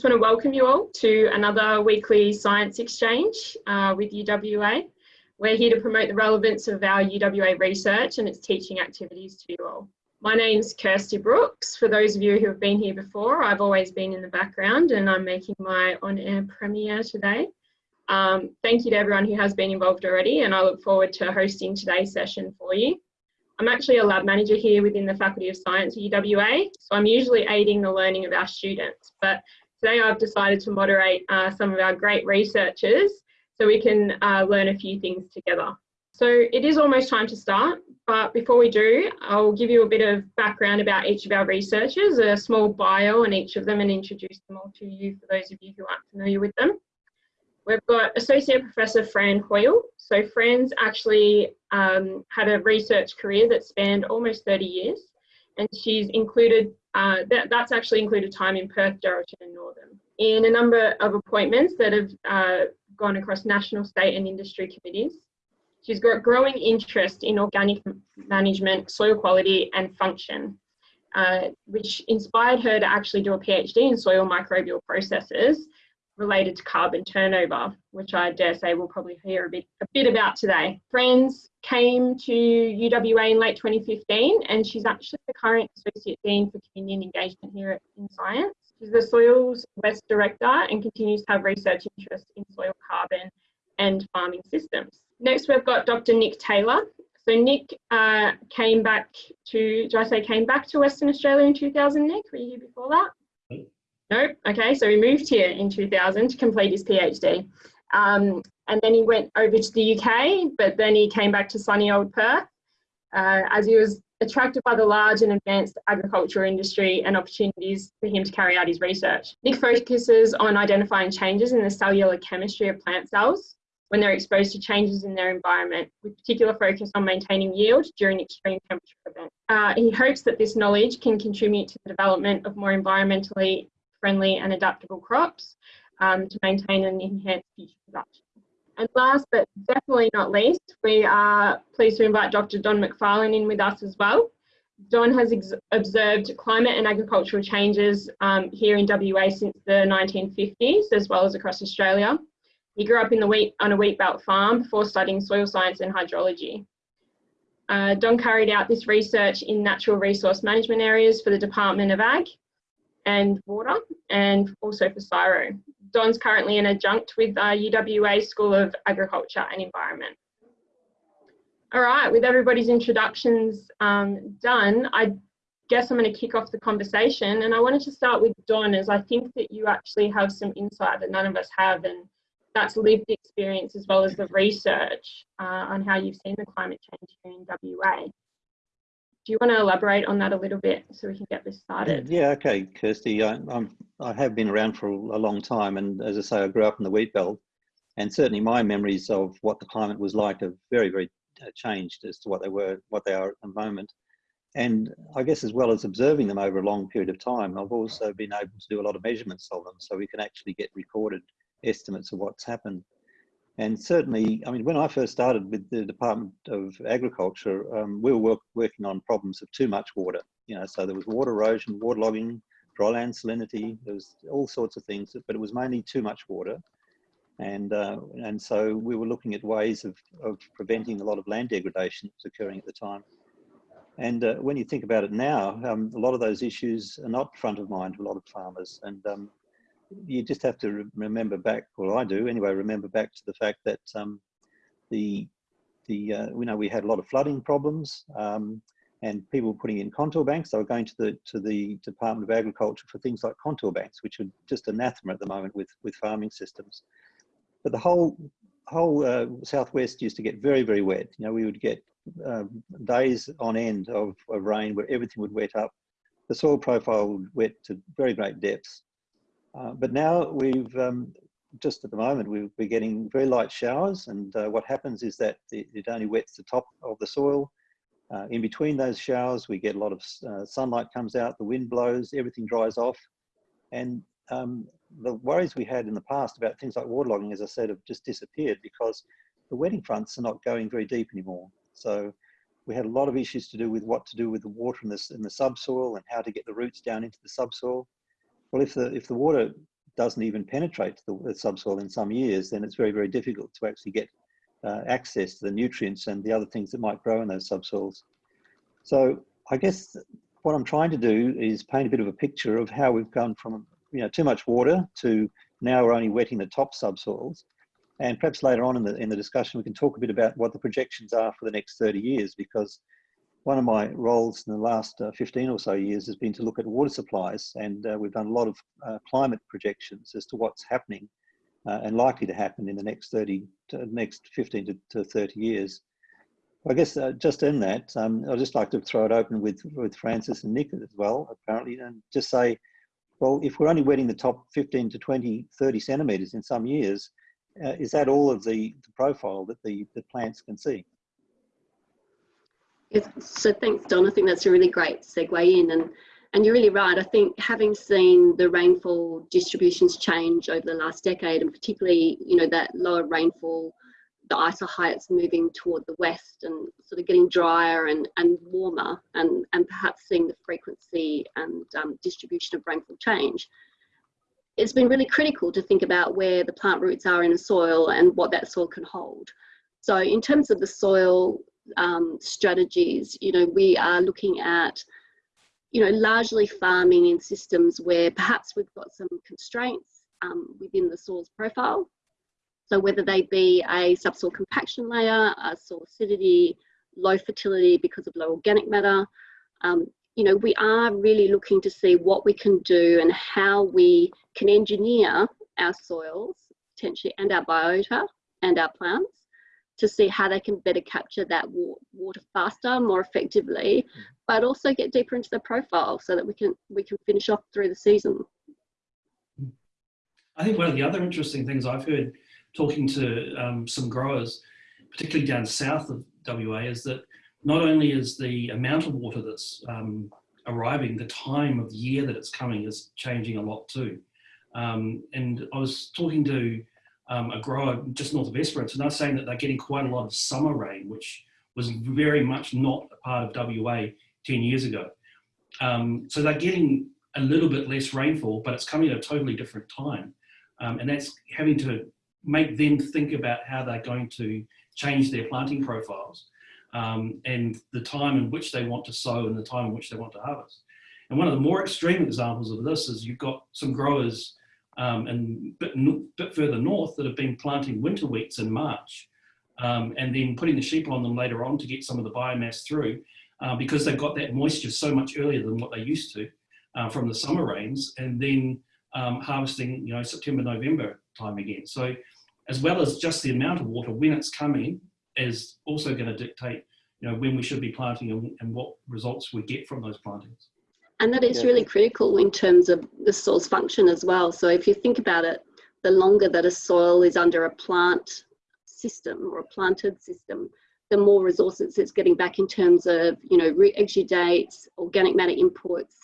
just want to welcome you all to another weekly science exchange uh, with UWA. We're here to promote the relevance of our UWA research and its teaching activities to you all. My name's Kirsty Brooks. For those of you who have been here before, I've always been in the background and I'm making my on-air premiere today. Um, thank you to everyone who has been involved already and I look forward to hosting today's session for you. I'm actually a lab manager here within the Faculty of Science at UWA, so I'm usually aiding the learning of our students, but today I've decided to moderate uh, some of our great researchers so we can uh, learn a few things together. So it is almost time to start, but before we do, I'll give you a bit of background about each of our researchers, a small bio on each of them and introduce them all to you for those of you who aren't familiar with them. We've got Associate Professor Fran Hoyle. So Fran's actually um, had a research career that spanned almost 30 years and she's included, uh, that, that's actually included time in Perth, Geraldton and Northam. In a number of appointments that have uh, gone across national, state and industry committees. She's got growing interest in organic management, soil quality and function, uh, which inspired her to actually do a PhD in soil microbial processes related to carbon turnover, which I dare say we'll probably hear a bit, a bit about today. Fran's came to UWA in late 2015 and she's actually the current Associate Dean for Community Engagement here at, in Science. She's the Soils West Director and continues to have research interests in soil carbon and farming systems. Next we've got Dr Nick Taylor. So Nick uh, came back to, did I say came back to Western Australia in 2000, Nick? Were you here before that? Nope. Okay, so he moved here in 2000 to complete his PhD. Um, and then he went over to the UK, but then he came back to sunny old Perth uh, as he was attracted by the large and advanced agriculture industry and opportunities for him to carry out his research. Nick focuses on identifying changes in the cellular chemistry of plant cells when they're exposed to changes in their environment, with particular focus on maintaining yield during extreme temperature events. Uh, he hopes that this knowledge can contribute to the development of more environmentally friendly and adaptable crops um, to maintain and enhance future production. And last but definitely not least, we are pleased to invite Dr. Don McFarlane in with us as well. Don has observed climate and agricultural changes um, here in WA since the 1950s, as well as across Australia. He grew up in the wheat, on a wheat belt farm before studying soil science and hydrology. Uh, Don carried out this research in natural resource management areas for the Department of Ag and water and also for CSIRO. Don's currently an adjunct with uh, UWA School of Agriculture and Environment. All right, with everybody's introductions um, done, I guess I'm going to kick off the conversation and I wanted to start with Don as I think that you actually have some insight that none of us have and that's lived experience as well as the research uh, on how you've seen the climate change here in WA do you want to elaborate on that a little bit so we can get this started? Yeah, okay, Kirsty. I, I'm, I have been around for a long time, and as I say, I grew up in the wheat belt, and certainly my memories of what the climate was like have very, very uh, changed as to what they were, what they are at the moment. And I guess as well as observing them over a long period of time, I've also been able to do a lot of measurements of them, so we can actually get recorded estimates of what's happened. And certainly, I mean, when I first started with the Department of Agriculture, um, we were work, working on problems of too much water. You know, so there was water erosion, waterlogging, dryland salinity. There was all sorts of things, but it was mainly too much water. And uh, and so we were looking at ways of of preventing a lot of land degradation that was occurring at the time. And uh, when you think about it now, um, a lot of those issues are not front of mind to a lot of farmers. And um, you just have to remember back, well, I do anyway, remember back to the fact that um, the the uh, we know we had a lot of flooding problems um, and people putting in contour banks. They were going to the to the Department of Agriculture for things like contour banks, which are just anathema at the moment with with farming systems. But the whole whole uh, southwest used to get very very wet. You know, we would get um, days on end of, of rain where everything would wet up. The soil profile would wet to very great depths. Uh, but now we've um, just at the moment we, are getting very light showers and uh, what happens is that it, it, only wets the top of the soil. Uh, in between those showers we get a lot of uh, sunlight comes out, the wind blows, everything dries off and um, the worries we had in the past about things like waterlogging as I said have just disappeared because the wetting fronts are not going very deep anymore. So we had a lot of issues to do with what to do with the water in, this, in the subsoil and how to get the roots down into the subsoil. Well, if the if the water doesn't even penetrate the, the subsoil in some years, then it's very, very difficult to actually get uh, access to the nutrients and the other things that might grow in those subsoils. So I guess what I'm trying to do is paint a bit of a picture of how we've gone from you know too much water to now we're only wetting the top subsoils. And perhaps later on in the in the discussion we can talk a bit about what the projections are for the next 30 years because one of my roles in the last uh, 15 or so years has been to look at water supplies and uh, we've done a lot of uh, climate projections as to what's happening uh, and likely to happen in the next 30 to next 15 to, to 30 years. I guess uh, just in that, um, I'd just like to throw it open with, with Francis and Nick as well, apparently, and just say, well, if we're only wetting the top 15 to 20, 30 centimetres in some years, uh, is that all of the, the profile that the, the plants can see? So thanks, Don. I think that's a really great segue in. And, and you're really right. I think having seen the rainfall distributions change over the last decade, and particularly, you know, that lower rainfall, the isohyets moving toward the west and sort of getting drier and, and warmer, and, and perhaps seeing the frequency and um, distribution of rainfall change, it's been really critical to think about where the plant roots are in the soil and what that soil can hold. So in terms of the soil um, strategies, you know, we are looking at, you know, largely farming in systems where perhaps we've got some constraints um, within the soil's profile. So whether they be a subsoil compaction layer, a soil acidity, low fertility because of low organic matter, um, you know, we are really looking to see what we can do and how we can engineer our soils potentially and our biota and our plants to see how they can better capture that water faster, more effectively, mm. but also get deeper into the profile so that we can we can finish off through the season. I think one of the other interesting things I've heard talking to um, some growers, particularly down south of WA, is that not only is the amount of water that's um, arriving, the time of year that it's coming is changing a lot too. Um, and I was talking to um, a grower just north of Esperance, and they're saying that they're getting quite a lot of summer rain, which was very much not a part of WA 10 years ago. Um, so they're getting a little bit less rainfall, but it's coming at a totally different time. Um, and that's having to make them think about how they're going to change their planting profiles um, and the time in which they want to sow and the time in which they want to harvest. And one of the more extreme examples of this is you've got some growers um, and bit, bit further north that have been planting winter wheats in March um, and then putting the sheep on them later on to get some of the biomass through uh, because they've got that moisture so much earlier than what they used to uh, from the summer rains and then um, harvesting, you know, September, November time again. So as well as just the amount of water when it's coming is also going to dictate, you know, when we should be planting and, and what results we get from those plantings. And that is really critical in terms of the soil's function as well. So if you think about it, the longer that a soil is under a plant system or a planted system, the more resources it's getting back in terms of, you know, root exudates, organic matter inputs.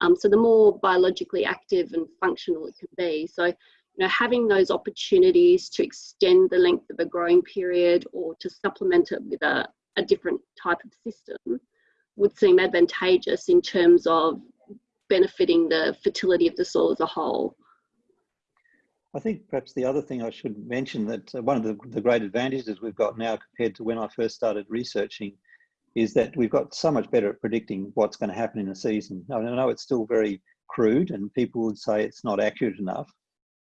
Um, so the more biologically active and functional it can be. So, you know, having those opportunities to extend the length of a growing period or to supplement it with a, a different type of system would seem advantageous in terms of benefiting the fertility of the soil as a whole. I think perhaps the other thing I should mention that uh, one of the, the great advantages we've got now compared to when I first started researching is that we've got so much better at predicting what's going to happen in a season. I know it's still very crude and people would say it's not accurate enough,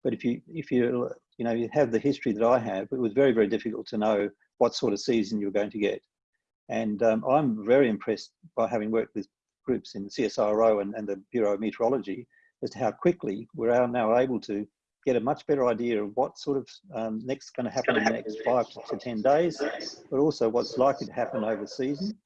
but if you if you you know you have the history that I have, it was very very difficult to know what sort of season you're going to get. And um, I'm very impressed by having worked with groups in the CSIRO and, and the Bureau of Meteorology as to how quickly we're now able to get a much better idea of what sort of um, next going to happen in the next five to 10 days, but also what's likely to happen over season.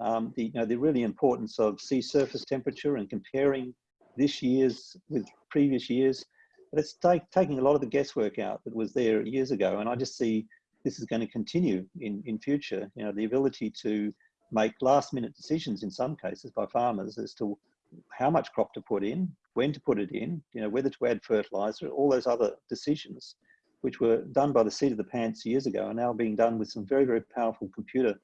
Um, the, you know, the really importance of sea surface temperature and comparing this year's with previous years. But it's take, taking a lot of the guesswork out that was there years ago. And I just see this is going to continue in, in future. You know, the ability to make last minute decisions in some cases by farmers as to how much crop to put in, when to put it in, you know, whether to add fertilizer, all those other decisions, which were done by the seat of the pants years ago, are now being done with some very, very powerful computer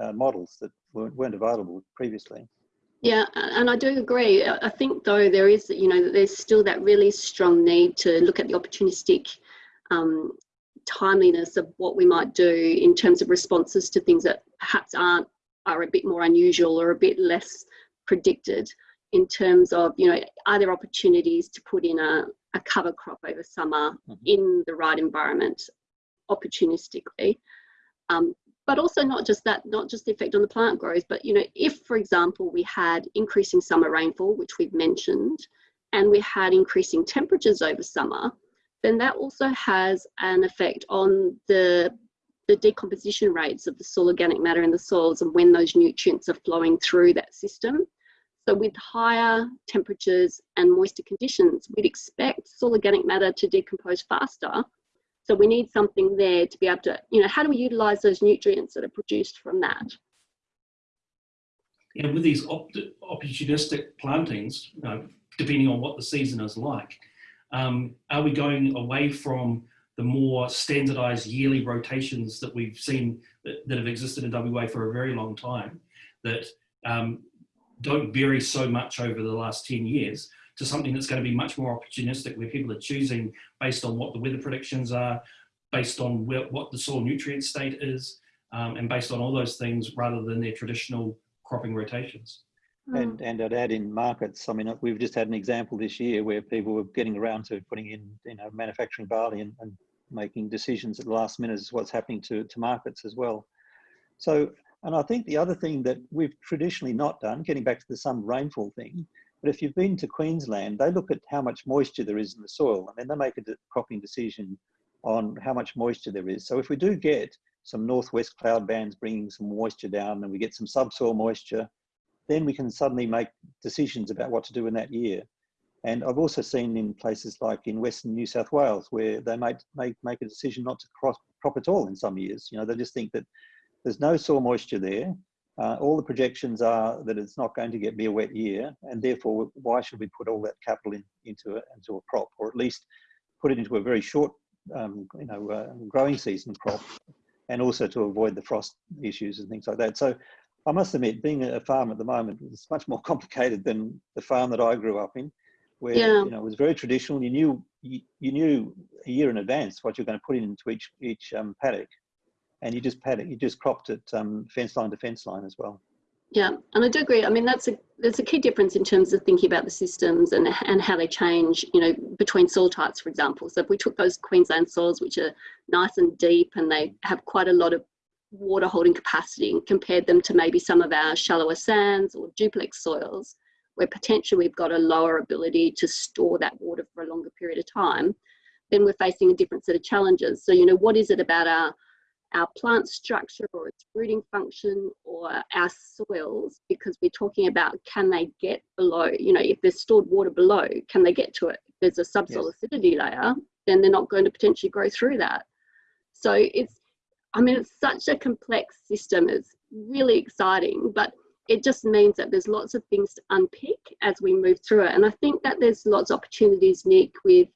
uh, models that weren't, weren't available previously. Yeah, and I do agree. I think though there is, you know, there's still that really strong need to look at the opportunistic um, timeliness of what we might do in terms of responses to things that perhaps aren't are a bit more unusual or a bit less predicted in terms of, you know, are there opportunities to put in a, a cover crop over summer mm -hmm. in the right environment opportunistically? Um, but also not just that, not just the effect on the plant growth, but, you know, if, for example, we had increasing summer rainfall, which we've mentioned, and we had increasing temperatures over summer, then that also has an effect on the the decomposition rates of the soil organic matter in the soils and when those nutrients are flowing through that system. So with higher temperatures and moisture conditions, we'd expect soil organic matter to decompose faster. So we need something there to be able to, you know, how do we utilize those nutrients that are produced from that? And with these op opportunistic plantings, you know, depending on what the season is like, um, are we going away from the more standardized yearly rotations that we've seen that, that have existed in WA for a very long time that um, don't vary so much over the last 10 years to something that's going to be much more opportunistic where people are choosing based on what the weather predictions are, based on where, what the soil nutrient state is, um, and based on all those things rather than their traditional cropping rotations. Mm. And, and I'd add in markets, I mean, we've just had an example this year where people were getting around to putting in, you know, manufacturing barley and, and making decisions at the last minute is what's happening to, to markets as well. So, and I think the other thing that we've traditionally not done, getting back to the some rainfall thing, but if you've been to Queensland, they look at how much moisture there is in the soil and then they make a cropping decision on how much moisture there is. So if we do get some northwest cloud bands bringing some moisture down and we get some subsoil moisture, then we can suddenly make decisions about what to do in that year. And I've also seen in places like in Western New South Wales where they might make, make a decision not to crop, crop at all in some years. You know, they just think that there's no soil moisture there. Uh, all the projections are that it's not going to get be a wet year, and therefore, why should we put all that capital in, into, a, into a crop, or at least put it into a very short, um, you know, uh, growing season crop, and also to avoid the frost issues and things like that. So, I must admit, being a farm at the moment is much more complicated than the farm that I grew up in where yeah. you know it was very traditional. You knew you, you, knew a year in advance what you're going to put into each each um, paddock, and you just paddock you just cropped it um, fence line to fence line as well. Yeah, and I do agree. I mean, that's a there's a key difference in terms of thinking about the systems and and how they change. You know, between soil types, for example. So if we took those Queensland soils, which are nice and deep, and they have quite a lot of water holding capacity, and compared them to maybe some of our shallower sands or duplex soils, where potentially we've got a lower ability to store that water for a longer period of time, then we're facing a different set of challenges. So, you know, what is it about our our plant structure or its rooting function or our soils because we're talking about can they get below you know if there's stored water below can they get to it if there's a subsoil yes. acidity layer then they're not going to potentially grow through that so it's i mean it's such a complex system it's really exciting but it just means that there's lots of things to unpick as we move through it. And I think that there's lots of opportunities, Nick, with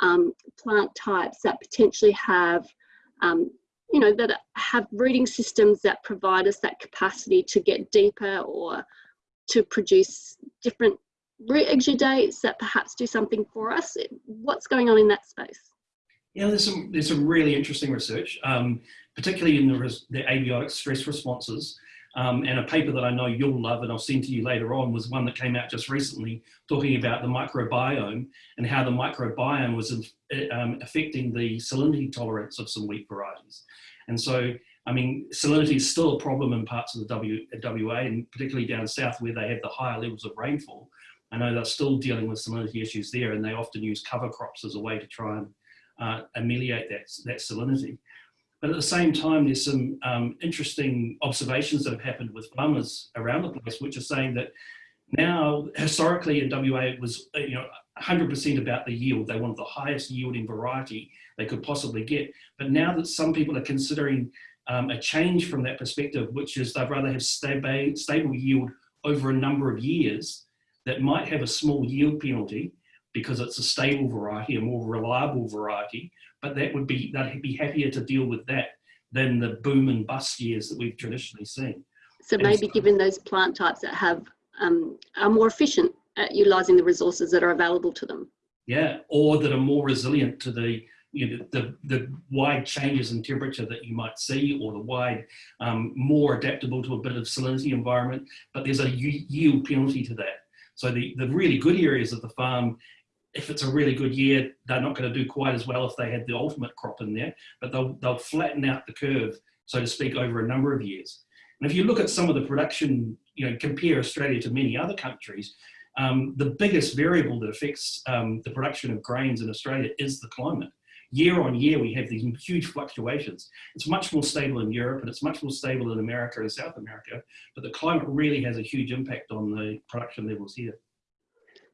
um, plant types that potentially have, um, you know, that have rooting systems that provide us that capacity to get deeper or to produce different root exudates that perhaps do something for us. What's going on in that space? Yeah, there's some there's some really interesting research, um, particularly in the, the abiotic stress responses. Um, and a paper that I know you'll love and I'll send to you later on was one that came out just recently talking about the microbiome and how the microbiome was um, affecting the salinity tolerance of some wheat varieties. And so, I mean, salinity is still a problem in parts of the w, WA and particularly down south where they have the higher levels of rainfall. I know they're still dealing with salinity issues there and they often use cover crops as a way to try and uh, ameliorate that, that salinity. But at the same time, there's some um, interesting observations that have happened with farmers around the place, which are saying that now, historically in WA, it was uh, you know 100% about the yield. They wanted the highest yielding variety they could possibly get. But now that some people are considering um, a change from that perspective, which is they'd rather have stable, stable yield over a number of years that might have a small yield penalty because it's a stable variety, a more reliable variety, but that would be, they'd be happier to deal with that than the boom and bust years that we've traditionally seen. So maybe so, given those plant types that have um, are more efficient at utilising the resources that are available to them. Yeah, or that are more resilient to the you know, the, the wide changes in temperature that you might see or the wide, um, more adaptable to a bit of salinity environment, but there's a yield penalty to that. So the, the really good areas of the farm, if it's a really good year, they're not going to do quite as well if they had the ultimate crop in there, but they'll, they'll flatten out the curve, so to speak, over a number of years. And if you look at some of the production, you know, compare Australia to many other countries, um, the biggest variable that affects um, the production of grains in Australia is the climate year on year, we have these huge fluctuations. It's much more stable in Europe and it's much more stable in America and South America, but the climate really has a huge impact on the production levels here.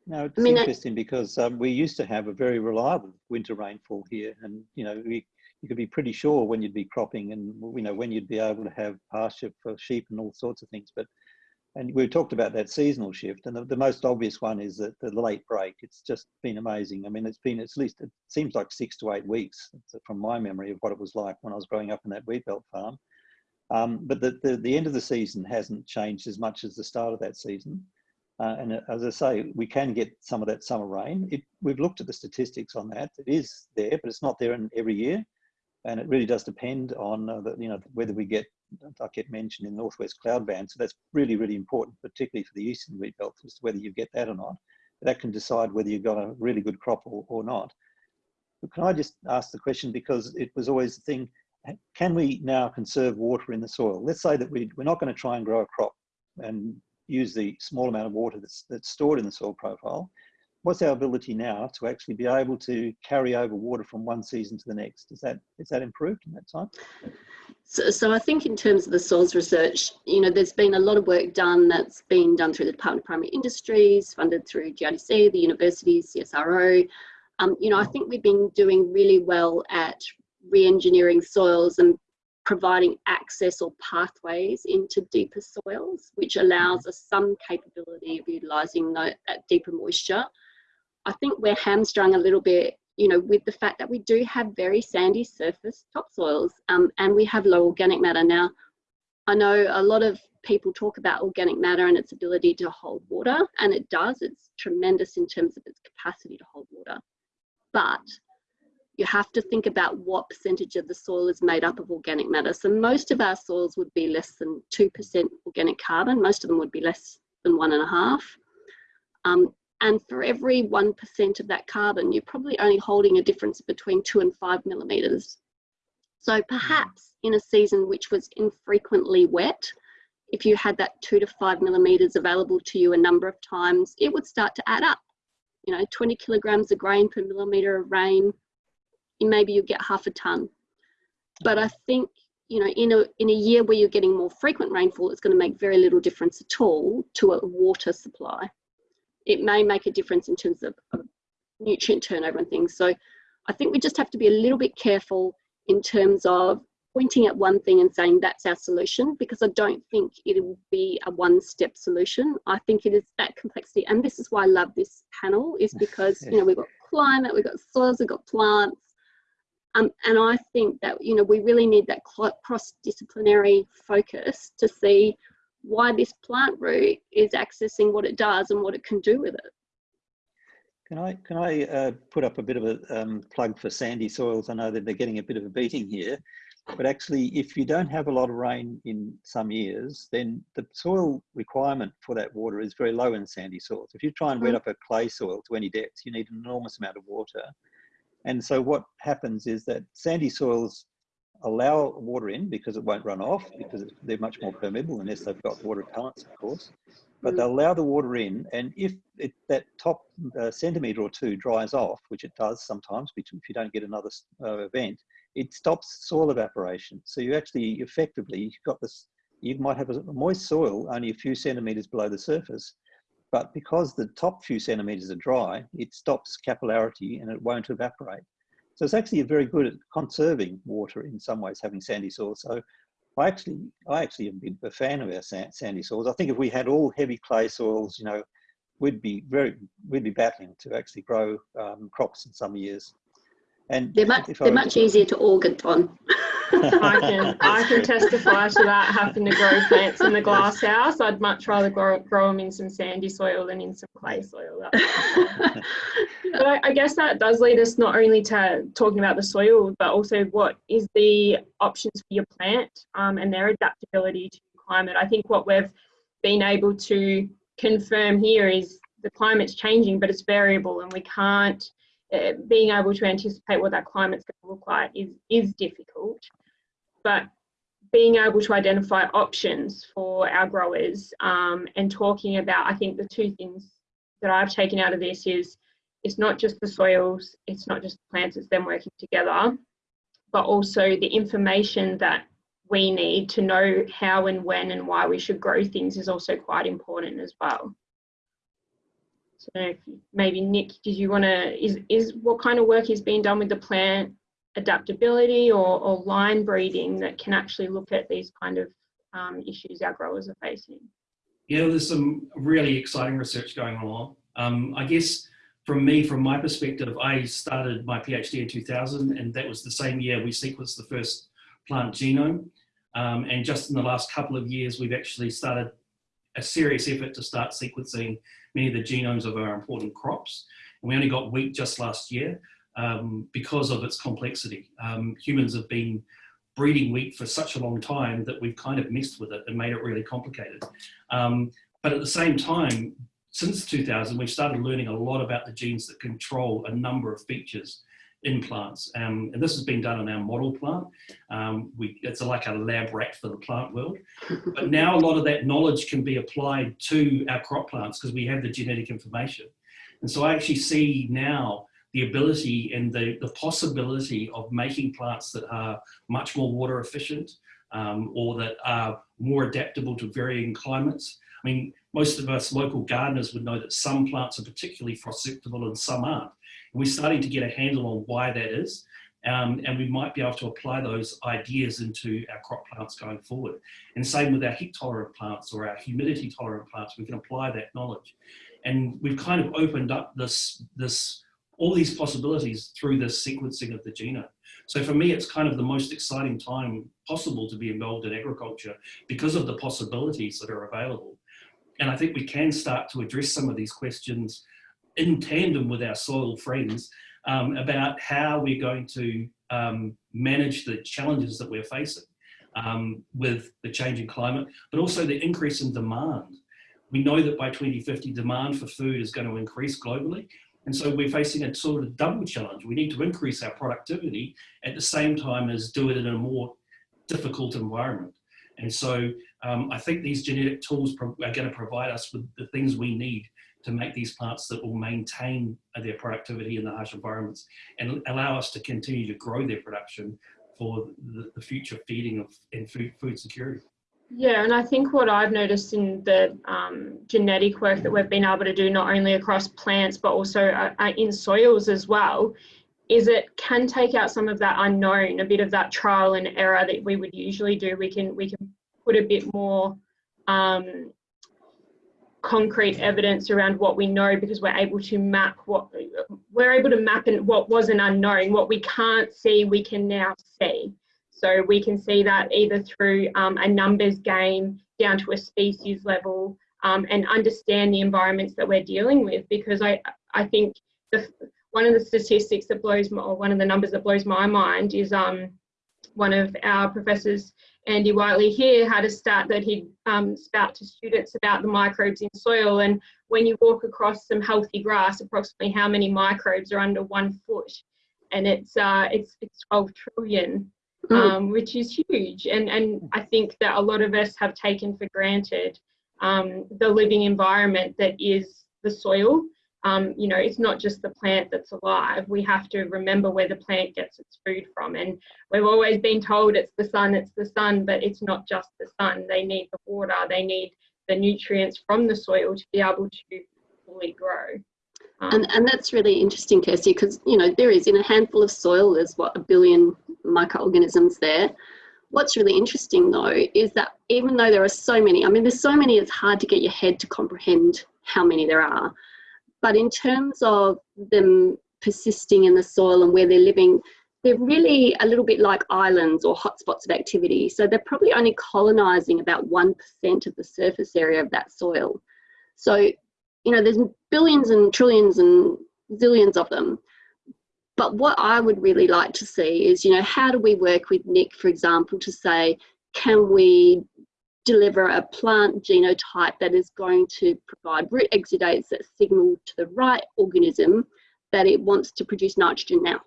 Now it's I mean, interesting because um, we used to have a very reliable winter rainfall here, and you know we, you could be pretty sure when you'd be cropping, and you know when you'd be able to have pasture for sheep and all sorts of things. But and we talked about that seasonal shift, and the, the, most obvious one is that the late break. It's just been amazing. I mean, it's been at least it seems like six to eight weeks from my memory of what it was like when I was growing up in that wheat belt farm. Um, but the, the, the end of the season hasn't changed as much as the start of that season. Uh, and as I say, we can get some of that summer rain. It, we've looked at the statistics on that. It is there, but it's not there in every year and it really does depend on uh, the, you know whether we get like it mentioned in northwest cloud band. So that's really, really important, particularly for the eastern wheat belt, as to whether you get that or not. That can decide whether you've got a really good crop or, or not. But can I just ask the question, because it was always the thing, can we now conserve water in the soil? Let's say that we, we're not going to try and grow a crop and use the small amount of water that's, that's stored in the soil profile what's our ability now to actually be able to carry over water from one season to the next? Is that is that improved in that time? So, so I think in terms of the soils research, you know, there's been a lot of work done that's been done through the Department of Primary Industries, funded through GRDC, the universities, CSIRO. Um, you know, I think we've been doing really well at re-engineering soils and providing access or pathways into deeper soils, which allows us some capability of utilising that, that deeper moisture. I think we're hamstrung a little bit, you know, with the fact that we do have very sandy surface topsoils um, and we have low organic matter. Now, I know a lot of people talk about organic matter and its ability to hold water, and it does. It's tremendous in terms of its capacity to hold water. But you have to think about what percentage of the soil is made up of organic matter. So most of our soils would be less than 2% organic carbon. Most of them would be less than one and a half. Um, and for every 1% of that carbon, you're probably only holding a difference between two and five millimeters. So perhaps in a season which was infrequently wet, if you had that two to five millimeters available to you a number of times, it would start to add up. You know, 20 kilograms of grain per millimeter of rain, maybe you get half a ton. But I think, you know, in a, in a year where you're getting more frequent rainfall, it's going to make very little difference at all to a water supply it may make a difference in terms of, of nutrient turnover and things. So I think we just have to be a little bit careful in terms of pointing at one thing and saying that's our solution because I don't think it will be a one step solution. I think it is that complexity. And this is why I love this panel is because, you know, we've got climate, we've got soils, we've got plants. Um, and I think that, you know, we really need that cross-disciplinary focus to see why this plant root is accessing what it does and what it can do with it. Can I can I uh, put up a bit of a um, plug for sandy soils? I know that they're getting a bit of a beating here, but actually, if you don't have a lot of rain in some years, then the soil requirement for that water is very low in sandy soils. If you try and wet mm. up a clay soil to any depth, you need an enormous amount of water. And so what happens is that sandy soils allow water in because it won't run off because they're much more permeable unless they've got water repellents, of course. But they'll allow the water in, and if it, that top uh, centimetre or two dries off, which it does sometimes if you don't get another uh, event, it stops soil evaporation. So you actually effectively, you've got this, you might have a moist soil only a few centimetres below the surface, but because the top few centimetres are dry, it stops capillarity and it won't evaporate. So it's actually very good at conserving water in some ways, having sandy soil. So I actually, I actually am a fan of our sandy soils. I think if we had all heavy clay soils, you know, we'd be very, we'd be battling to actually grow um, crops in some years. And they're much, they're much easier to organ on. I can I can testify to that. Having to grow plants in the glass house, I'd much rather grow, grow them in some sandy soil than in some clay soil. but I, I guess that does lead us not only to talking about the soil, but also what is the options for your plant um, and their adaptability to climate. I think what we've been able to confirm here is the climate's changing, but it's variable, and we can't uh, being able to anticipate what that climate's going to look like is, is difficult. But being able to identify options for our growers um, and talking about, I think the two things that I've taken out of this is it's not just the soils, it's not just the plants, it's them working together, but also the information that we need to know how and when and why we should grow things is also quite important as well. So maybe Nick, did you want to, is, is what kind of work is being done with the plant adaptability or, or line breeding that can actually look at these kind of um, issues our growers are facing? Yeah, there's some really exciting research going on. Um, I guess from me, from my perspective, I started my PhD in 2000 and that was the same year we sequenced the first plant genome. Um, and just in the last couple of years, we've actually started a serious effort to start sequencing many of the genomes of our important crops. And we only got wheat just last year um, because of its complexity. Um, humans have been breeding wheat for such a long time that we've kind of messed with it and made it really complicated. Um, but at the same time, since 2000, we've started learning a lot about the genes that control a number of features in plants. Um, and this has been done in our model plant. Um, we, it's like a lab rat for the plant world. But now a lot of that knowledge can be applied to our crop plants because we have the genetic information. And so I actually see now the ability and the, the possibility of making plants that are much more water efficient um, or that are more adaptable to varying climates. I mean, most of us local gardeners would know that some plants are particularly frost susceptible and some aren't. We're starting to get a handle on why that is. Um, and we might be able to apply those ideas into our crop plants going forward. And same with our heat tolerant plants or our humidity tolerant plants, we can apply that knowledge. And we've kind of opened up this, this, all these possibilities through the sequencing of the genome. So for me, it's kind of the most exciting time possible to be involved in agriculture because of the possibilities that are available. And I think we can start to address some of these questions in tandem with our soil friends um, about how we're going to um, manage the challenges that we're facing um, with the changing climate, but also the increase in demand. We know that by 2050, demand for food is going to increase globally. And so we're facing a sort of double challenge. We need to increase our productivity at the same time as do it in a more difficult environment. And so um, I think these genetic tools are going to provide us with the things we need to make these plants that will maintain their productivity in the harsh environments and allow us to continue to grow their production for the, the future feeding of and food, food security. Yeah, and I think what I've noticed in the um, genetic work that we've been able to do, not only across plants, but also uh, uh, in soils as well, is it can take out some of that unknown, a bit of that trial and error that we would usually do. We can, we can put a bit more um, concrete evidence around what we know because we're able to map what we're able to map in what was an unknown what we can't see we can now see so we can see that either through um, a numbers game down to a species level um, and understand the environments that we're dealing with because i i think the one of the statistics that blows my, or one of the numbers that blows my mind is um one of our professors Andy Whiteley here had a stat that he'd um, spout to students about the microbes in soil. And when you walk across some healthy grass, approximately how many microbes are under one foot? And it's uh, it's, it's 12 trillion. Um, which is huge. And, and I think that a lot of us have taken for granted um, the living environment that is the soil um, you know, it's not just the plant that's alive. We have to remember where the plant gets its food from. And we've always been told it's the sun, it's the sun, but it's not just the sun. They need the water, they need the nutrients from the soil to be able to fully grow. Um, and, and that's really interesting, Kirsty, because, you know, there is in a handful of soil, there's what, a billion microorganisms there. What's really interesting though is that even though there are so many, I mean, there's so many, it's hard to get your head to comprehend how many there are. But in terms of them persisting in the soil and where they're living, they're really a little bit like islands or hotspots of activity. So they're probably only colonising about 1% of the surface area of that soil. So, you know, there's billions and trillions and zillions of them. But what I would really like to see is, you know, how do we work with Nick, for example, to say, can we deliver a plant genotype that is going to provide root exudates that signal to the right organism that it wants to produce nitrogen now?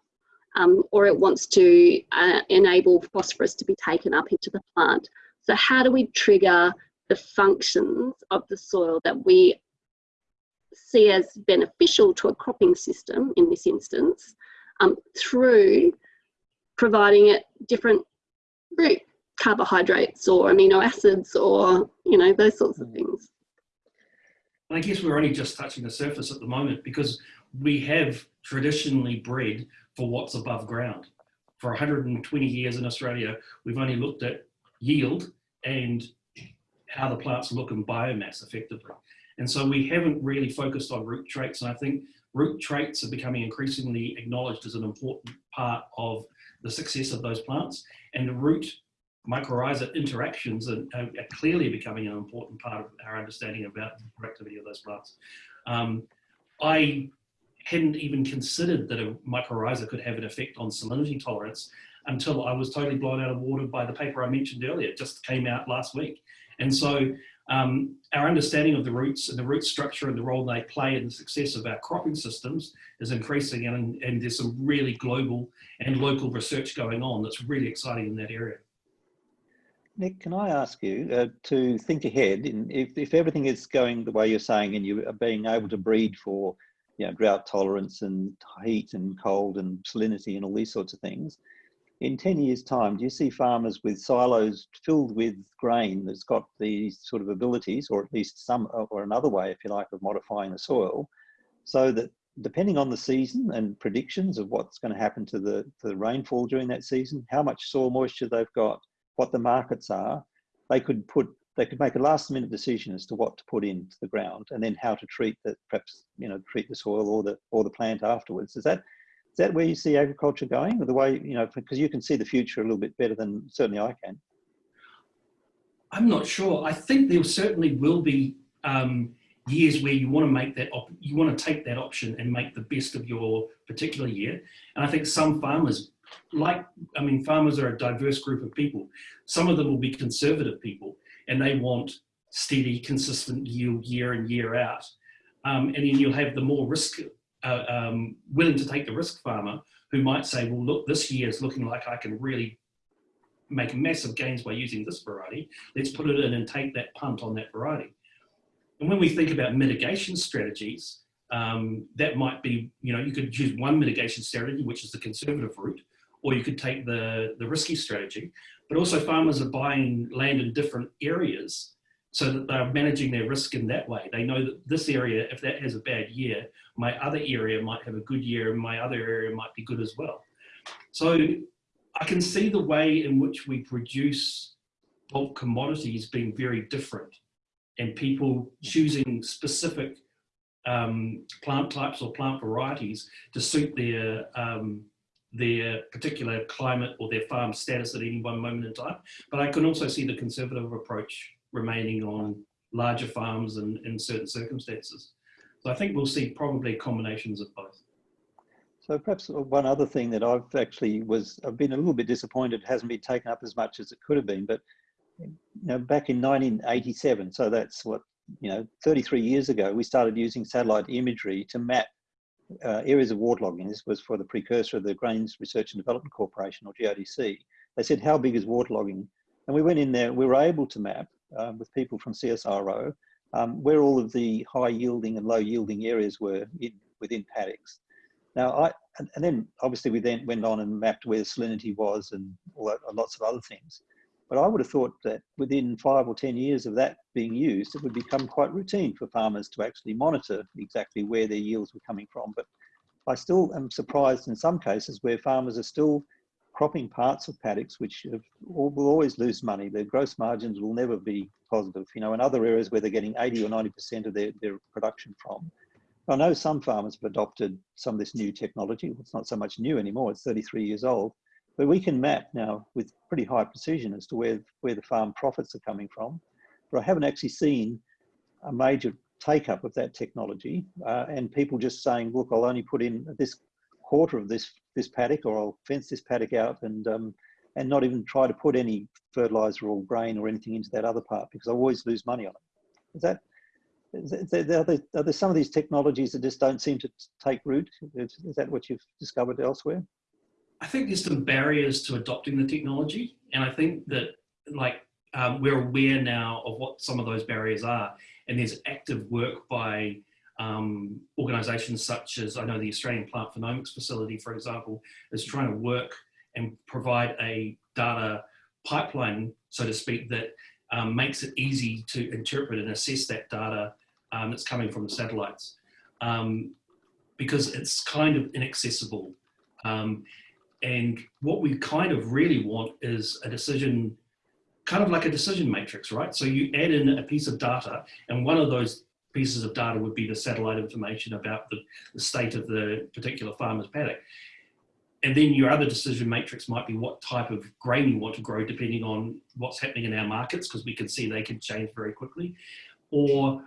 um, or it wants to uh, enable phosphorus to be taken up into the plant. So how do we trigger the functions of the soil that we see as beneficial to a cropping system in this instance um, through providing it different root carbohydrates or amino acids or you know those sorts of things. I guess we're only just touching the surface at the moment because we have traditionally bred for what's above ground. For 120 years in Australia, we've only looked at yield and how the plants look in biomass effectively. And so we haven't really focused on root traits. And I think root traits are becoming increasingly acknowledged as an important part of the success of those plants. And the root mycorrhiza interactions are, are, clearly becoming an important part of our understanding about the productivity of those plants. Um, I hadn't even considered that a mycorrhiza could have an effect on salinity tolerance until I was totally blown out of water by the paper I mentioned earlier. It just came out last week. And so um, our understanding of the roots and the root structure and the role they play in the success of our cropping systems is increasing and, and there's some really global and local research going on that's really exciting in that area. Nick, can I ask you uh, to think ahead, in, if, if everything is going the way you're saying and you are being able to breed for you know, drought tolerance and heat and cold and salinity and all these sorts of things. In 10 years time, do you see farmers with silos filled with grain that's got these sort of abilities, or at least some, or another way, if you like, of modifying the soil, so that depending on the season and predictions of what's going to happen to the, to the rainfall during that season, how much soil moisture they've got, what the markets are, they could put they could make a last minute decision as to what to put into the ground and then how to treat the perhaps you know treat the soil or the or the plant afterwards. Is that is that where you see agriculture going or the way you know because you can see the future a little bit better than certainly i can. I'm not sure. I think there certainly will be um, years where you want to make that you want to take that option and make the best of your particular year. And i think some farmers like i mean farmers are a diverse group of people. Some of them will be conservative people and they want steady, consistent yield year in, year out. Um, and then you'll have the more risk, uh, um, willing to take the risk farmer who might say, well, look, this year is looking like I can really make massive gains by using this variety. Let's put it in and take that punt on that variety. And when we think about mitigation strategies, um, that might be, you know, you could use one mitigation strategy, which is the conservative route, or you could take the, the risky strategy but also farmers are buying land in different areas so that they're managing their risk in that way. They know that this area, if that has a bad year, my other area might have a good year and my other area might be good as well. So I can see the way in which we produce bulk commodities being very different and people choosing specific um, plant types or plant varieties to suit their um, their particular climate or their farm status at any one moment in time. But I can also see the conservative approach remaining on larger farms and in certain circumstances. So I think we'll see probably combinations of both. So perhaps one other thing that I've actually was, I've been a little bit disappointed it hasn't been taken up as much as it could have been, but you know, back in 1987, so that's what, you know, 33 years ago, we started using satellite imagery to map uh, areas of waterlogging. This was for the precursor of the Grains Research and Development Corporation or GRDC. They said, how big is waterlogging? And we went in there, we were able to map um, with people from CSIRO um, where all of the high yielding and low yielding areas were in, within paddocks. Now, I, and, and, then obviously we then went on and mapped where salinity was and that, lots of other things. But I would have thought that within five or 10 years of that being used, it would become quite routine for farmers to actually monitor exactly where their yields were coming from. But I still am surprised in some cases where farmers are still cropping parts of paddocks which have, will always lose money. Their gross margins will never be positive. You know, in other areas where they're getting 80 or 90% of their, their production from, I know some farmers have adopted some of this new technology. It's not so much new anymore, it's 33 years old. But we can map now with pretty high precision as to where, where the farm profits are coming from. But I haven't actually seen a major take up of that technology uh, and people just saying, look, I'll only put in this quarter of this this paddock or I'll fence this paddock out and um, and not even try to put any fertilizer or grain or anything into that other part because I always lose money on it. Is that is there, are, there, are there some of these technologies that just don't seem to take root? Is, is that what you've discovered elsewhere? I think there's some barriers to adopting the technology, and I think that like um, we're aware now of what some of those barriers are, and there's active work by um, organisations such as I know the Australian Plant Phenomics Facility, for example, is trying to work and provide a data pipeline, so to speak, that um, makes it easy to interpret and assess that data um, that's coming from the satellites um, because it's kind of inaccessible. Um, and what we kind of really want is a decision, kind of like a decision matrix, right? So you add in a piece of data and one of those pieces of data would be the satellite information about the, the state of the particular farmer's paddock. And then your other decision matrix might be what type of grain you want to grow depending on what's happening in our markets, because we can see they can change very quickly. Or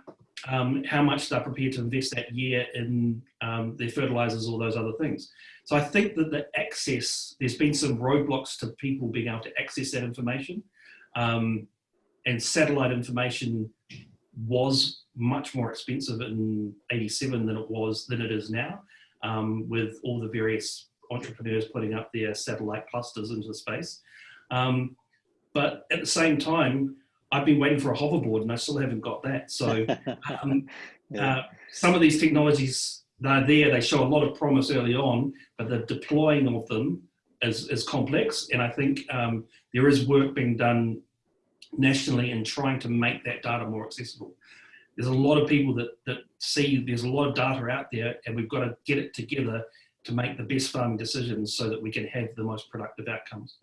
um, how much they're prepared to invest that year in um, their fertilizers or those other things. So I think that the access, there's been some roadblocks to people being able to access that information. Um, and satellite information was much more expensive in 87 than it was, than it is now, um, with all the various entrepreneurs putting up their satellite clusters into space. Um, but at the same time, I've been waiting for a hoverboard and I still haven't got that. So um, yeah. uh, some of these technologies, they're there, they show a lot of promise early on, but the deploying of them is, is complex. And I think um, there is work being done nationally in trying to make that data more accessible. There's a lot of people that, that see there's a lot of data out there and we've got to get it together to make the best farming decisions so that we can have the most productive outcomes.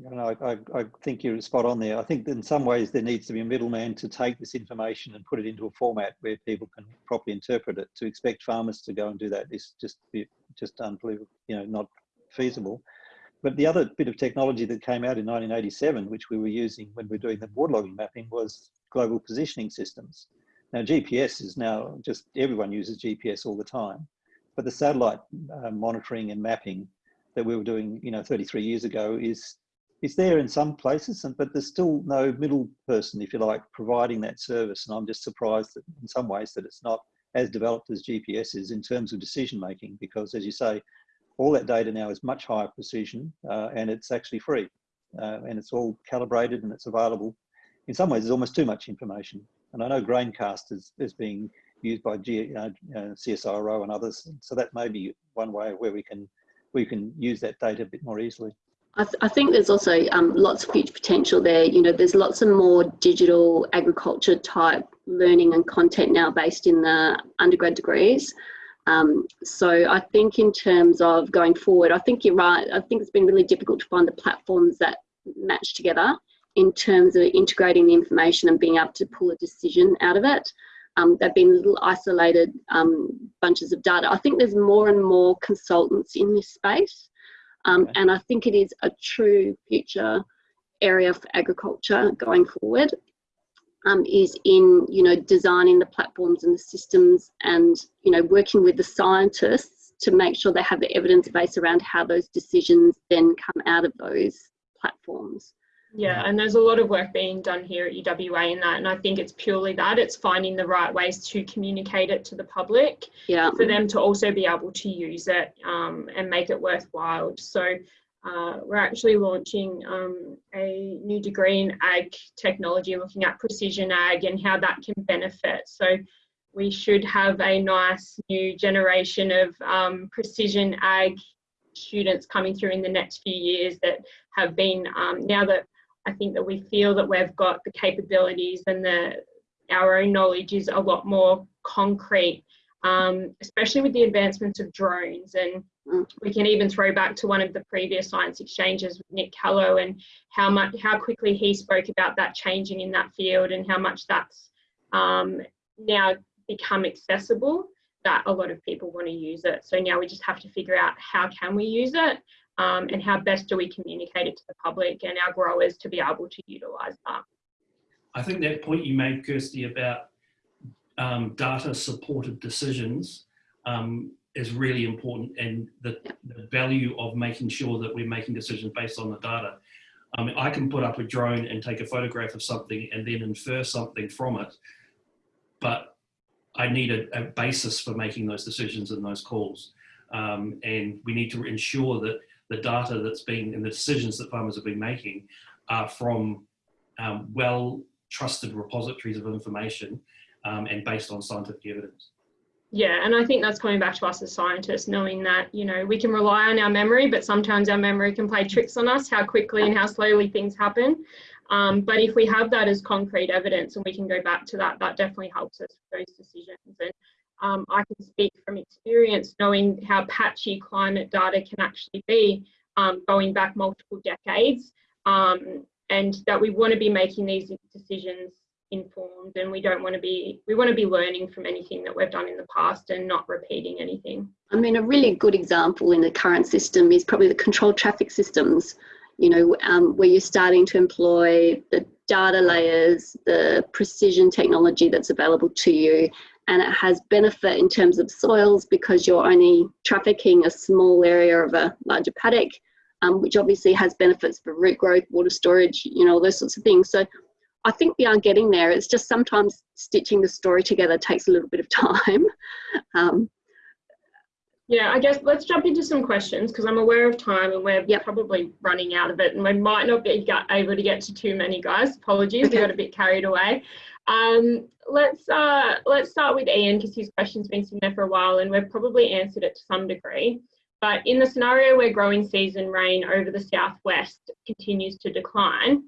No, I, I, think you're spot on there. I think in some ways there needs to be a middleman to take this information and put it into a format where people can properly interpret it. To expect farmers to go and do that is just just unbelievable, you know, not feasible. But the other bit of technology that came out in 1987, which we were using when we were doing the waterlogging mapping, was global positioning systems. Now GPS is now just everyone uses GPS all the time, but the satellite uh, monitoring and mapping that we were doing, you know, 33 years ago is is there in some places, and, but there's still no middle person, if you like, providing that service. And I'm just surprised that in some ways that it's not as developed as GPS is in terms of decision making, because as you say, all that data now is much higher precision uh, and it's actually free uh, and it's all calibrated and it's available. In some ways, there's almost too much information. And I know Graincast is, is being used by G, uh, CSIRO and others. So that may be one way where we can we can use that data a bit more easily. I, th I think there's also um, lots of future potential there. You know, there's lots of more digital agriculture type learning and content now based in the undergrad degrees. Um, so I think in terms of going forward, I think you're right. I think it's been really difficult to find the platforms that match together in terms of integrating the information and being able to pull a decision out of it. Um, they've been little isolated um, bunches of data. I think there's more and more consultants in this space. Um, okay. And I think it is a true future area for agriculture going forward. Um, is in you know designing the platforms and the systems and you know working with the scientists to make sure they have the evidence base around how those decisions then come out of those platforms. Yeah, and there's a lot of work being done here at UWA in that, and I think it's purely that it's finding the right ways to communicate it to the public, yeah, for them to also be able to use it um, and make it worthwhile. So uh, we're actually launching um, a new degree in ag technology, looking at precision ag and how that can benefit. So we should have a nice new generation of um, precision ag students coming through in the next few years that have been um, now that I think that we feel that we've got the capabilities and the our own knowledge is a lot more concrete, um, especially with the advancements of drones. And mm. we can even throw back to one of the previous science exchanges with Nick Callow and how much how quickly he spoke about that changing in that field and how much that's um, now become accessible that a lot of people want to use it. So now we just have to figure out how can we use it um, and how best do we communicate it to the public and our growers to be able to utilise that. I think that point you made, Kirsty, about um, data supported decisions um, is really important and the, the, value of making sure that we're making decisions based on the data. I mean, I can put up a drone and take a photograph of something and then infer something from it, but I need a, a basis for making those decisions and those calls. Um, and we need to ensure that the data that's being and the decisions that farmers have been making are from um, well trusted repositories of information um, and based on scientific evidence. Yeah, and I think that's coming back to us as scientists, knowing that, you know, we can rely on our memory, but sometimes our memory can play tricks on us, how quickly and how slowly things happen. Um, but if we have that as concrete evidence and we can go back to that, that definitely helps us with those decisions. And um, I can speak from experience knowing how patchy climate data can actually be um, going back multiple decades um, and that we want to be making these decisions informed and we don't want to be we want to be learning from anything that we've done in the past and not repeating anything. I mean a really good example in the current system is probably the controlled traffic systems you know um, where you're starting to employ the data layers the precision technology that's available to you and it has benefit in terms of soils because you're only trafficking a small area of a larger paddock um, which obviously has benefits for root growth water storage you know those sorts of things. So I think we are getting there. It's just sometimes stitching the story together takes a little bit of time. Um, yeah, I guess let's jump into some questions because I'm aware of time and we're yep. probably running out of it and we might not be able to get to too many guys. Apologies, okay. we got a bit carried away. Um, let's uh, let's start with Ian because his question's been sitting there for a while and we've probably answered it to some degree. But in the scenario where growing season rain over the southwest continues to decline,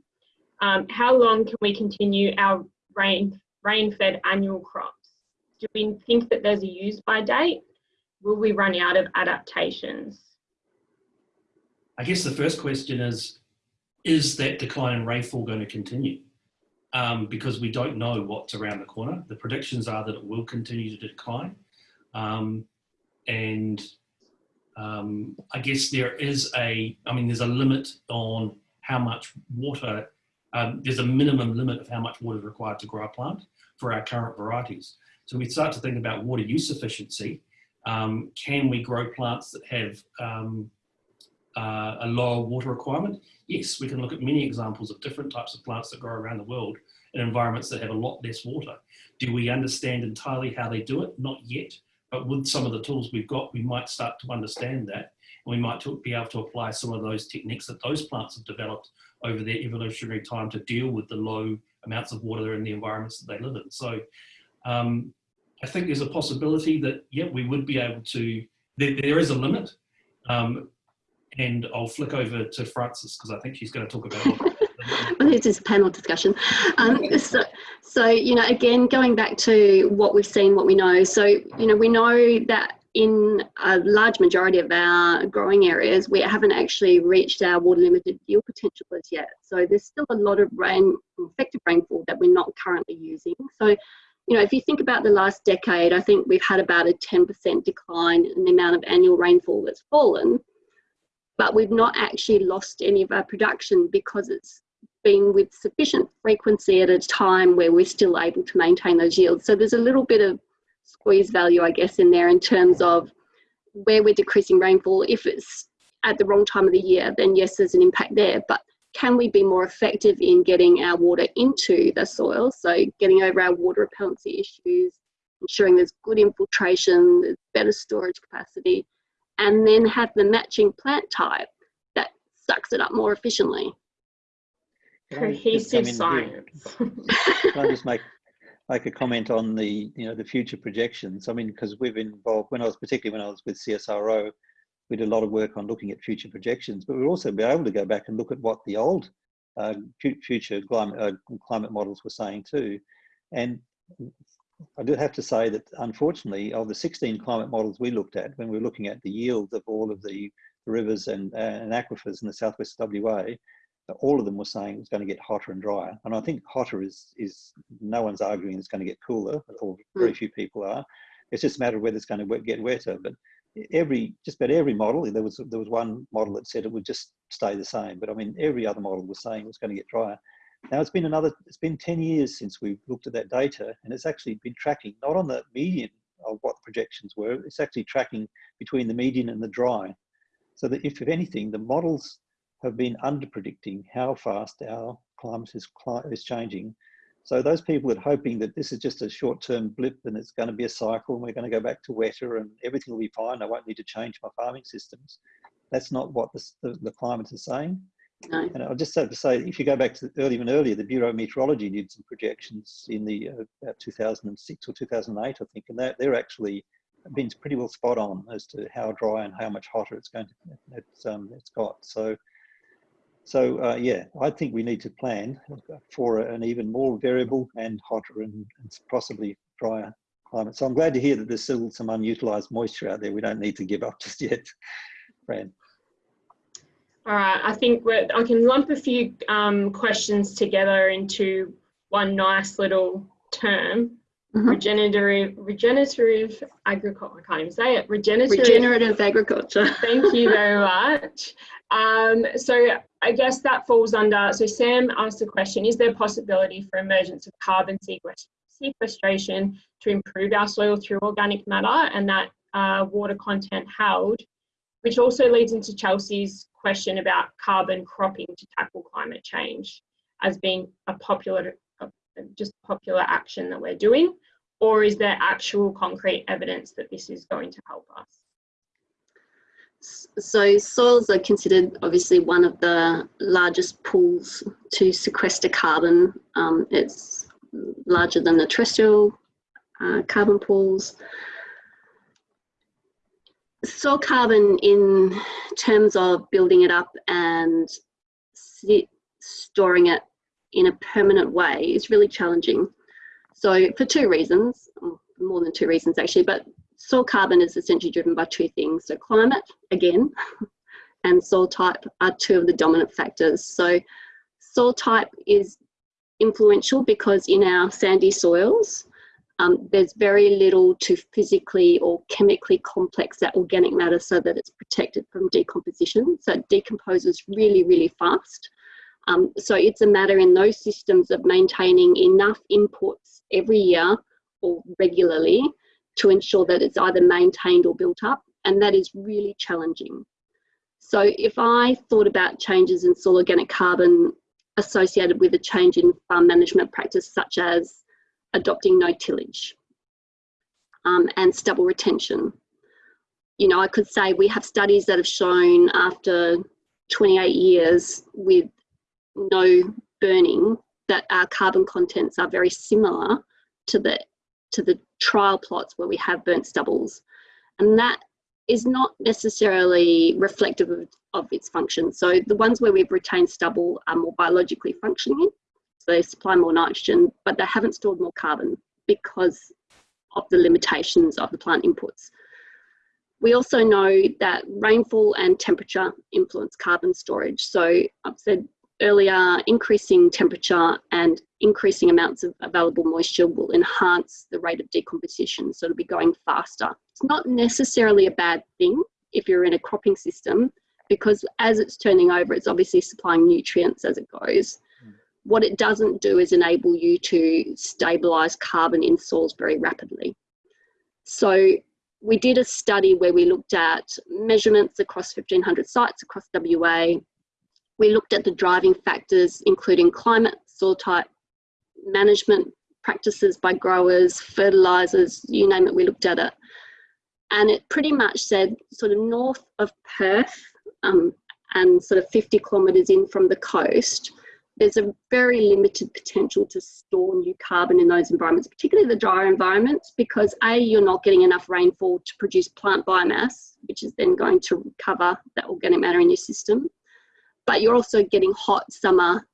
um, how long can we continue our rain, rain-fed annual crops? Do we think that there's a use by date? Will we run out of adaptations? I guess the first question is, is that decline in rainfall going to continue? Um, because we don't know what's around the corner. The predictions are that it will continue to decline. Um, and um, I guess there is a, I mean, there's a limit on how much water um, there's a minimum limit of how much water is required to grow a plant for our current varieties. So we start to think about water use efficiency. Um, can we grow plants that have um, uh, a lower water requirement? Yes, we can look at many examples of different types of plants that grow around the world in environments that have a lot less water. Do we understand entirely how they do it? Not yet, but with some of the tools we've got, we might start to understand that. We might be able to apply some of those techniques that those plants have developed over their evolutionary time to deal with the low amounts of water in the environments that they live in. So um, I think there's a possibility that, yeah, we would be able to, there, there is a limit. Um, and I'll flick over to Frances because I think she's going to talk about this is a panel discussion. Um, so, so, you know, again, going back to what we've seen, what we know. So, you know, we know that in a large majority of our growing areas, we haven't actually reached our water limited yield potential as yet. So there's still a lot of rain, effective rainfall that we're not currently using. So, you know, if you think about the last decade, I think we've had about a 10% decline in the amount of annual rainfall that's fallen, but we've not actually lost any of our production because it's been with sufficient frequency at a time where we're still able to maintain those yields. So there's a little bit of squeeze value, I guess, in there in terms of where we're decreasing rainfall. If it's at the wrong time of the year, then yes, there's an impact there. But can we be more effective in getting our water into the soil? So getting over our water repellency issues, ensuring there's good infiltration, there's better storage capacity, and then have the matching plant type that sucks it up more efficiently. Cohesive science. Can I just make make a comment on the you know the future projections. I mean, because we've involved when I was particularly when I was with CSIRO, we did a lot of work on looking at future projections, but we've also been able to go back and look at what the old uh, future climate, uh, climate models were saying too. And I do have to say that unfortunately, of the 16 climate models we looked at, when we were looking at the yield of all of the rivers and, and aquifers in the southwest WA, all of them were saying it was going to get hotter and drier. And I think hotter is, is no one's arguing it's going to get cooler, or very hmm. few people are. It's just a matter of whether it's going to get wetter. But every just about every model, there was there was one model that said it would just stay the same. But I mean, every other model was saying it was going to get drier. Now it's been another, it's been 10 years since we've looked at that data and it's actually been tracking, not on the median of what the projections were, it's actually tracking between the median and the dry. So that if, if anything, the models have been under predicting how fast our climate is, is changing. So those people that are hoping that this is just a short-term blip and it's going to be a cycle and we're going to go back to wetter and everything will be fine, I won't need to change my farming systems. That's not what the, the, the climate is saying. No. And I'll just have to say, if you go back to early, even earlier, the Bureau of Meteorology did some projections in the uh, about 2006 or 2008, I think, and they're, they're actually been pretty well spot on as to how dry and how much hotter it's going to it's um it's got. So so uh, yeah, I think we need to plan for an even more variable and hotter and, and possibly drier climate. So I'm glad to hear that there's still some unutilized moisture out there. We don't need to give up just yet, Fran. All right, I think I can lump a few um, questions together into one nice little term. Mm -hmm. Regenerative, regenerative agriculture. I can't even say it. Regenerative, regenerative agriculture. thank you very much. Um, so I guess that falls under. So Sam asked a question: Is there a possibility for emergence of carbon sequestration to improve our soil through organic matter and that uh, water content held? Which also leads into Chelsea's question about carbon cropping to tackle climate change as being a popular, just popular action that we're doing? Or is there actual concrete evidence that this is going to help us? So soils are considered obviously one of the largest pools to sequester carbon. Um, it's larger than the terrestrial uh, carbon pools soil carbon in terms of building it up and storing it in a permanent way is really challenging. So for two reasons, more than two reasons actually, but soil carbon is essentially driven by two things. So climate, again, and soil type are two of the dominant factors. So soil type is influential because in our sandy soils, um, there's very little to physically or chemically complex that organic matter so that it's protected from decomposition. So it decomposes really, really fast. Um, so it's a matter in those systems of maintaining enough inputs every year or regularly to ensure that it's either maintained or built up. And that is really challenging. So if I thought about changes in soil organic carbon associated with a change in farm management practice, such as adopting no tillage um, and stubble retention. You know, I could say we have studies that have shown after 28 years with no burning that our carbon contents are very similar to the to the trial plots where we have burnt stubbles and that is not necessarily reflective of, of its function so the ones where we've retained stubble are more biologically functioning so they supply more nitrogen, but they haven't stored more carbon because of the limitations of the plant inputs. We also know that rainfall and temperature influence carbon storage. So I've said earlier, increasing temperature and increasing amounts of available moisture will enhance the rate of decomposition. So it'll be going faster. It's not necessarily a bad thing if you're in a cropping system because as it's turning over, it's obviously supplying nutrients as it goes. Hmm. What it doesn't do is enable you to stabilize carbon in soils very rapidly. So we did a study where we looked at measurements across 1500 sites across WA. We looked at the driving factors, including climate, soil type, management practices by growers, fertilizers, you name it, we looked at it. And it pretty much said sort of north of Perth um, and sort of 50 kilometres in from the coast, there's a very limited potential to store new carbon in those environments, particularly the drier environments, because A, you're not getting enough rainfall to produce plant biomass, which is then going to recover that organic matter in your system. But you're also getting hot summer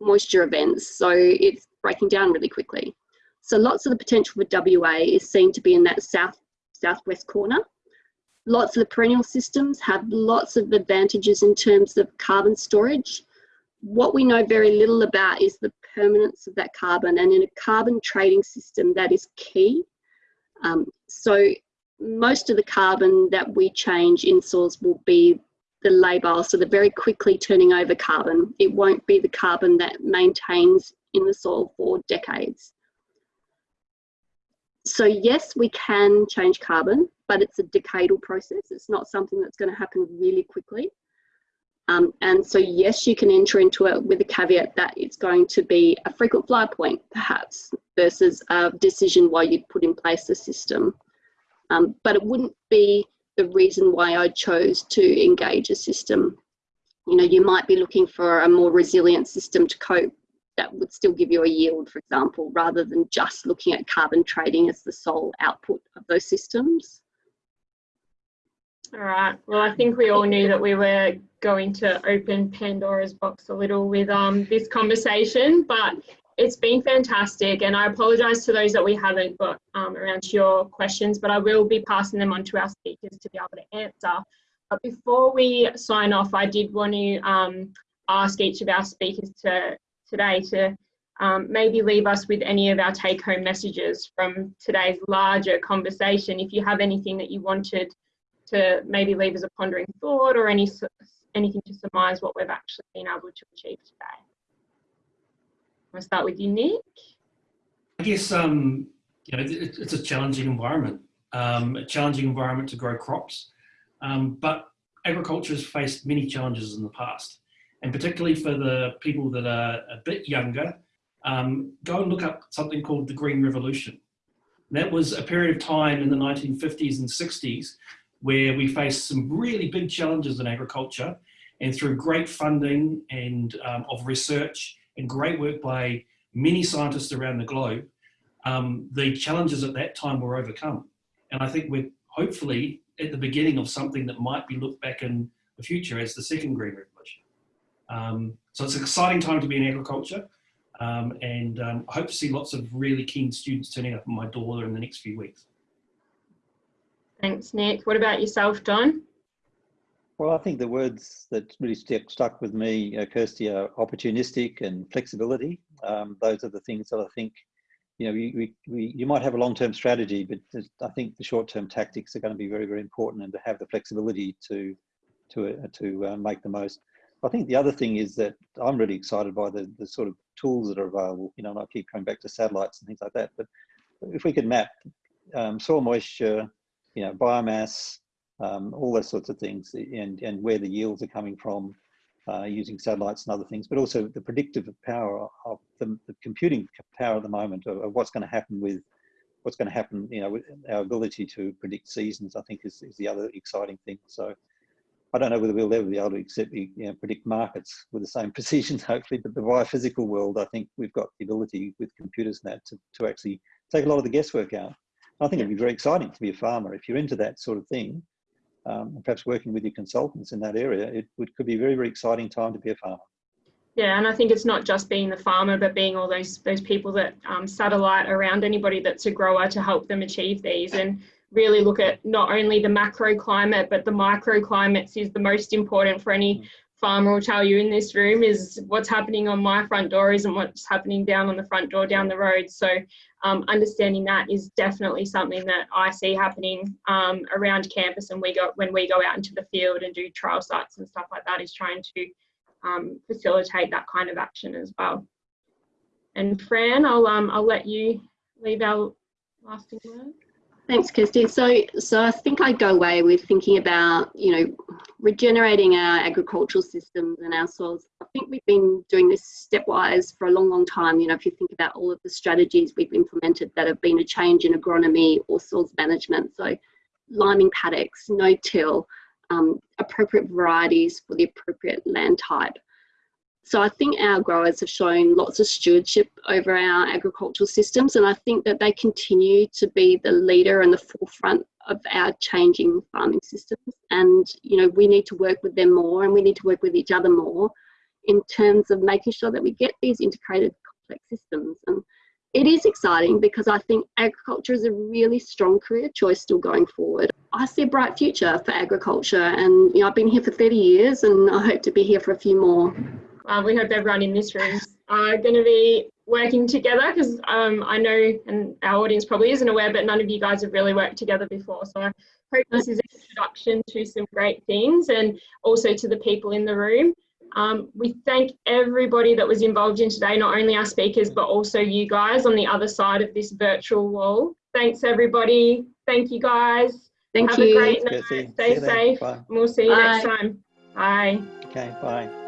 moisture events, so it's breaking down really quickly. So lots of the potential for WA is seen to be in that south southwest corner. Lots of the perennial systems have lots of advantages in terms of carbon storage what we know very little about is the permanence of that carbon and in a carbon trading system that is key Um, so most of the carbon that we change in soils will be the labile, so the very quickly turning over carbon. It won't be the carbon that maintains in the soil for decades. So yes, we can change carbon, but it's a decadal process. It's not something that's going to happen really quickly. Um, and so yes, you can enter into it with a caveat that it's going to be a frequent flyer point, perhaps, versus a decision why you'd put in place the system. Um, but it wouldn't be the reason why I chose to engage a system. You know, you might be looking for a more resilient system to cope that would still give you a yield, for example, rather than just looking at carbon trading as the sole output of those systems. All right. Well, I think we all knew that we were going to open Pandora's box a little with um, this conversation, but it's been fantastic. And I apologise to those that we haven't got um, around to your questions, but I will be passing them on to our speakers to be able to answer. But before we sign off, I did want to um, ask each of our speakers to today to um, maybe leave us with any of our take home messages from today's larger conversation. If you have anything that you wanted to maybe leave as a pondering thought or any anything to surmise what we've actually been able to achieve today. I'll start with you, Nick. I guess um, you know it, it's a challenging environment, um, a challenging environment to grow crops, um, but agriculture has faced many challenges in the past, and particularly for the people that are a bit younger, um, go and look up something called the Green Revolution. that was a period of time in the 1950s and 60s where we faced some really big challenges in agriculture, and through great funding and um, of research and great work by many scientists around the globe, um, the challenges at that time were overcome. And I think we're hopefully at the beginning of something that might be looked back in the future as the second green revolution. Um, so it's an exciting time to be in agriculture. Um, and um, I hope to see lots of really keen students turning up at my door in the next few weeks. Thanks, Nick. What about yourself, Don? Well, I think the words that really stuck, stuck with me, uh, Kirsty, are opportunistic and flexibility. Um, those are the things that I think, you know, we, we, we you might have a long-term strategy, but I think the short-term tactics are going to be very, very important and to have the flexibility to, to, uh, to uh, make the most. I think the other thing is that I'm really excited by the, the sort of tools that are available, you know, and I keep coming back to satellites and things like that, but if we could map um, soil moisture, you know, biomass, um, all those sorts of things, and, and where the yields are coming from uh, using satellites and other things, but also the predictive power of the, the computing power at the moment of, of what's going to happen with what's going to happen, you know, with our ability to predict seasons, I think is, is the other exciting thing. So I don't know whether we'll ever be able to accept, you know, predict markets with the same precision, hopefully, but the biophysical world, I think we've got the ability with computers and that to, to actually take a lot of the guesswork out. I think it'd be very exciting to be a farmer. If you're into that sort of thing, um, and perhaps working with your consultants in that area, it would, could be a very, very exciting time to be a farmer. Yeah, and I think it's not just being the farmer, but being all those those people that um, satellite around anybody that's a grower to help them achieve these, and really look at not only the macro climate, but the micro climates is the most important for any farmer will tell you in this room is what's happening on my front door isn't what's happening down on the front door down the road. So um, understanding that is definitely something that I see happening um, around campus and we go when we go out into the field and do trial sites and stuff like that is trying to um, facilitate that kind of action as well. And Fran, I'll um, I'll let you leave our lasting word. Thanks, Kirsty. So, so I think I go away with thinking about, you know, regenerating our agricultural systems and our soils. I think we've been doing this stepwise for a long, long time. You know, if you think about all of the strategies we've implemented that have been a change in agronomy or soils management. So, liming paddocks, no-till, um, appropriate varieties for the appropriate land type. So I think our growers have shown lots of stewardship over our agricultural systems, and I think that they continue to be the leader and the forefront of our changing farming systems. And you know, we need to work with them more, and we need to work with each other more in terms of making sure that we get these integrated complex systems. And it is exciting because I think agriculture is a really strong career choice still going forward. I see a bright future for agriculture, and you know, I've been here for 30 years, and I hope to be here for a few more. Um, we hope everyone in this room are going to be working together because um, I know, and our audience probably isn't aware, but none of you guys have really worked together before. So I hope this is an introduction to some great things and also to the people in the room. Um, we thank everybody that was involved in today, not only our speakers, but also you guys on the other side of this virtual wall. Thanks, everybody. Thank you, guys. Thank Have you. a great night. Stay safe. And we'll see you next time. Bye. Okay, bye.